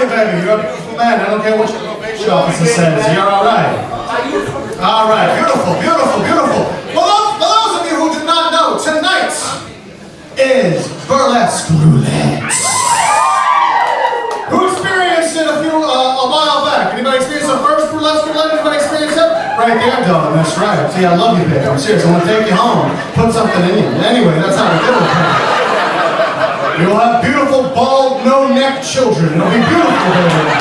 you, baby. You're a beautiful man. I don't care what your probation officer says. You're all right. All right. Beautiful, beautiful, beautiful. For those, of you who do not know, tonight is Burlesque Roulette. Who experienced it a few, uh, a while back? Anybody experienced the first Burlesque Roulette? Anybody experienced it? Right there, dog. That's right. See, I love you, baby. I'm serious. I want to take you home. Put something in you. Anyway, that's how we do it. You'll have beautiful, bald, no no-neck children. It'll be beautiful, baby.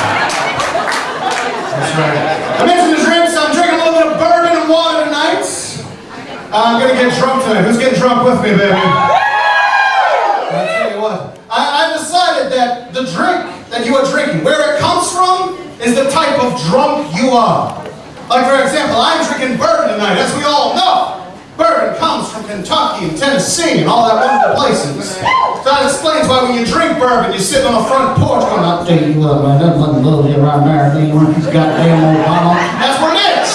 That's right. I mentioned the drinks. I'm drinking a little bit of bourbon and water tonight. Uh, I'm gonna get drunk tonight. Who's getting drunk with me, baby? I tell you what. I, I decided that the drink that you are drinking, where it comes from, is the type of drunk you are. Like for example, I'm drinking bourbon tonight, as we all know. Bourbon comes from Kentucky and Tennessee and all that wonderful places. That explains why when you drink bourbon, you're sitting on the front porch going, I'll tell you what, man, that fucking little here right there, want these goddamn old mama. That's what it is.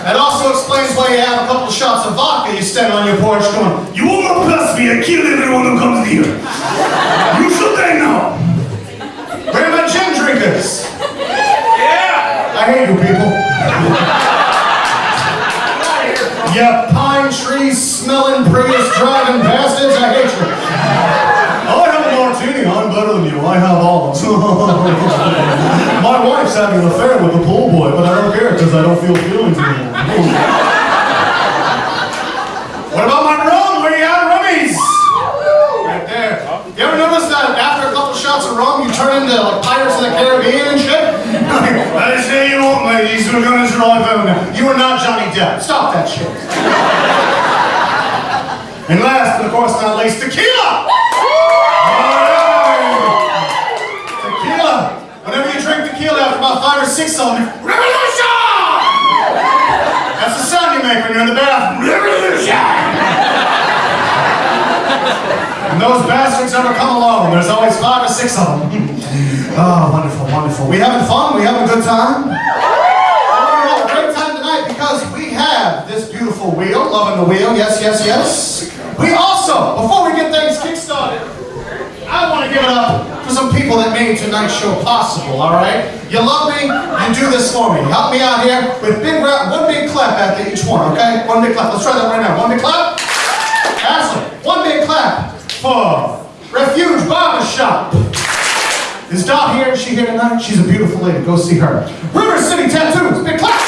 That also explains why you have a couple of shots of vodka, you stand on your porch going, You not pass me, I kill everyone who comes near. My wife's having an affair with the pool boy, but I don't care because I don't feel feelings anymore. what about my rum? Where you at, rummies? Right there. You ever notice that after a couple shots of rum, you turn into like Pirates of the Caribbean and shit? I say you won't, ladies. We're gonna try now. You are not Johnny Depp. Stop that shit. and last, but of course not least, tequila. Alright. Tequila. Whenever you drink tequila after about five or revolution. That's the sound you make when you're in the bathroom. Revolution. And those bastards never come alone. There's always five or six of them. oh, wonderful, wonderful. We having fun? We having a good time? Great time tonight because we have this beautiful wheel, loving the wheel, yes, yes, yes. We also, before we get things kick-started, I want to give it up for some people that made tonight's show possible, all right? You love me, you do this for me. Help me out here with big rap, one big clap after each one, okay? One big clap. Let's try that right now. One big clap. Ashley, one big clap for Refuge Barbershop. Is Dot here? Is she here tonight? She's a beautiful lady. Go see her. River City Tattoos. Big clap.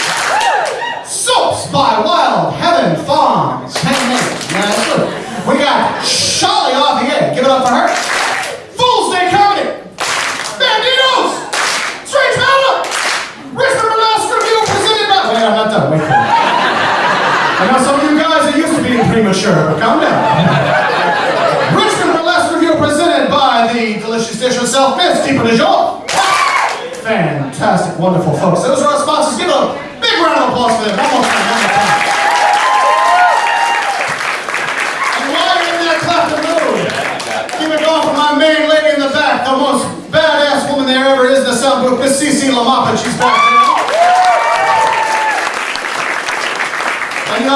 Soaps by Wild Heaven Farms. Handmade. Yeah, that's good. We got Charlie Javier. Give it up for her. Fool's Day Comedy. Banditos. Strange Powder. Richmond Burlesque Revue presented by... Wait, I'm not done. Wait for it. I know some of you guys are used to being premature, calm down. Richmond Burlesque Revue presented by the delicious dish herself, Miss Deepa DeJoy. Fantastic, wonderful folks. Those are our sponsors. Give a big round of applause for them. One more time, one more time. And while you're in that clapping mood, keep it going for my main lady in the back, the most badass woman there ever is in the sound booth, Miss Cece Lamapa. She's back there.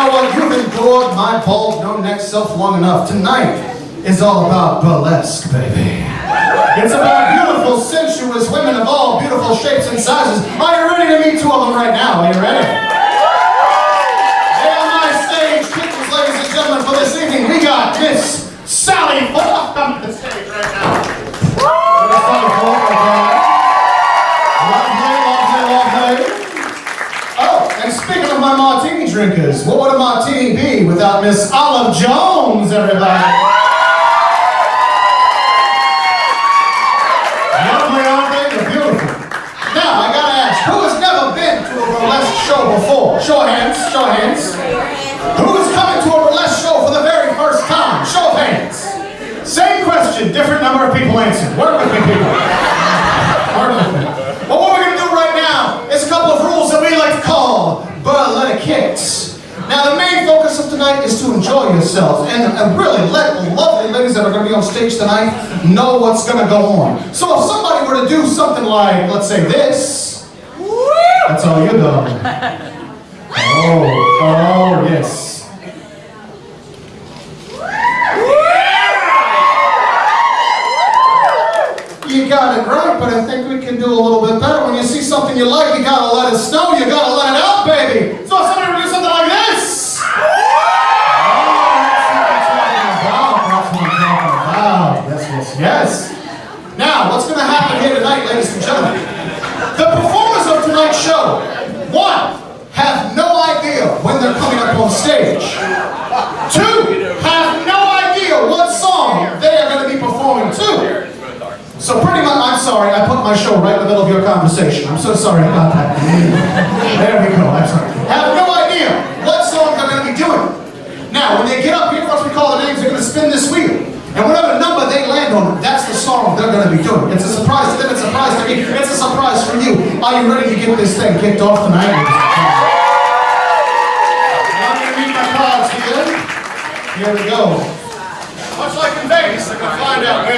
Know what? You've endured my bald, no-neck self long enough. Tonight is all about burlesque, baby. It's about beautiful, sensuous women of all beautiful shapes and sizes. Are you ready to meet two of them right now? Are you ready? Hey, on my stage, kittens, ladies and gentlemen, for this evening, we got Miss Sally Falk. Come to the stage right now. Miss Sally Falk, okay. Lovely, lovely, lovely. Oh, and speaking of my drinkers, what would a martini be without Miss Olive Jones, everybody? Lovely, aren't they? They're beautiful. Now, I gotta ask, who has never been to a burlesque show before? Show hands, show hands. Who is coming to a burlesque show for the very first time? Show hands. Same question, different number of people answered. Work with me, people. Work with me. Well, what we're gonna do right now is a couple of rules that we like to call burlesque kicks. Now, the main focus of tonight is to yourselves and, and really let the lovely ladies that are going to be on stage tonight know what's going to go on. So if somebody were to do something like, let's say this, that's all you're doing. Oh, oh, yes. You got it great, but I think we can do a little bit better. When you see something you like, you gotta let it snow. You gotta let it out, baby. So somebody would do something like this. Oh, that's what I'm talking about. That's what I'm talking about. Yes, yes, yes. Now, what's gonna happen here tonight, ladies and gentlemen? The performers of tonight's show, one, have no idea when they're coming up on stage. Two, have no idea what song they are going to be performing to. So pretty much, I'm sorry, I put my show right in the middle of your conversation. I'm so sorry about that. There we go, I'm sorry. Have no idea what song they're going to be doing. Now, when they get up here, once we call the names, they're going to spin this wheel. And whatever number they land on, that's the song they're going to be doing. It's a surprise to them, it's a surprise to me, it's a surprise for you. Are you ready to get this thing kicked off tonight? I'm going to read my cards here. Here we go. Much like in Vegas, I can find out.